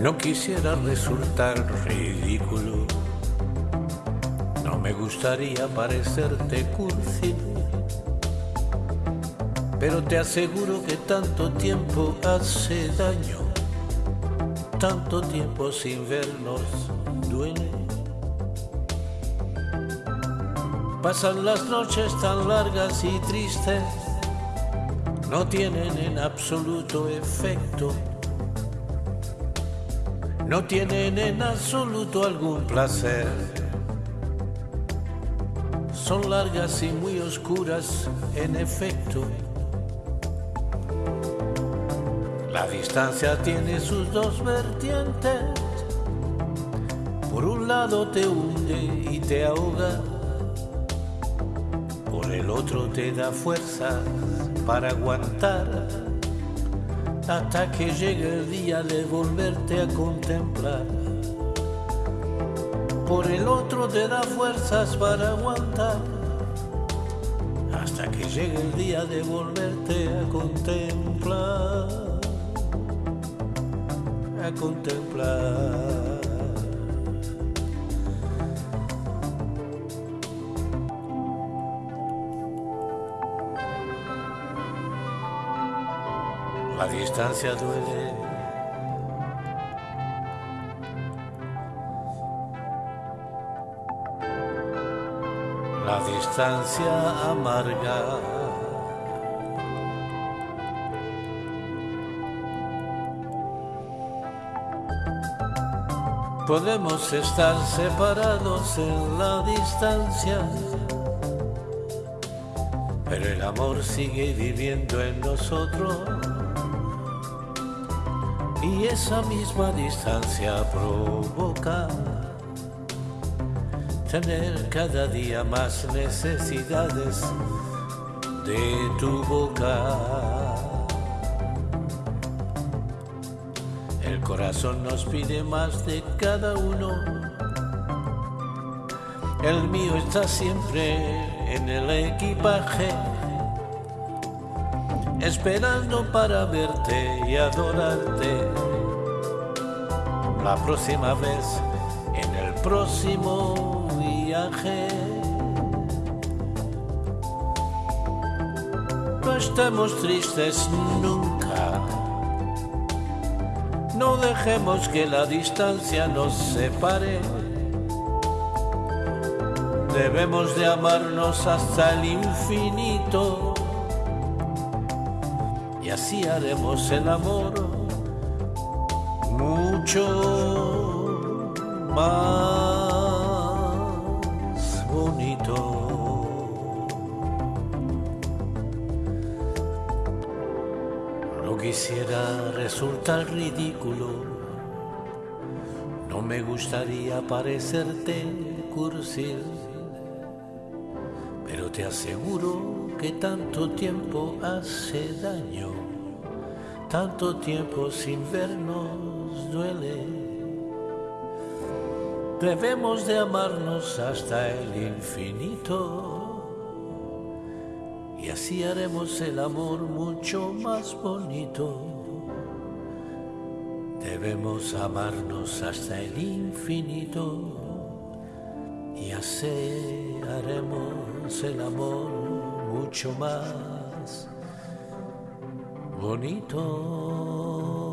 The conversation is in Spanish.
No quisiera resultar ridículo. No me gustaría parecerte cursi. Pero te aseguro que tanto tiempo hace daño. Tanto tiempo sin vernos duele. Pasan las noches tan largas y tristes, no tienen en absoluto efecto, no tienen en absoluto algún placer. Son largas y muy oscuras en efecto. La distancia tiene sus dos vertientes. Por un lado te hunde y te ahoga el otro te da fuerza para aguantar hasta que llegue el día de volverte a contemplar. Por el otro te da fuerzas para aguantar hasta que llegue el día de volverte a contemplar. A contemplar. La distancia duele. La distancia amarga. Podemos estar separados en la distancia, pero el amor sigue viviendo en nosotros y esa misma distancia provoca tener cada día más necesidades de tu boca. El corazón nos pide más de cada uno. El mío está siempre en el equipaje esperando para verte y adorarte. La próxima vez, en el próximo viaje. No estemos tristes nunca. No dejemos que la distancia nos separe. Debemos de amarnos hasta el infinito así haremos el amor. Mucho más bonito. No quisiera resultar ridículo, no me gustaría parecerte cursil, pero te aseguro que tanto tiempo hace daño, tanto tiempo sin vernos duele. Debemos de amarnos hasta el infinito y así haremos el amor mucho más bonito. Debemos amarnos hasta el infinito y así haremos el amor mucho más bonito.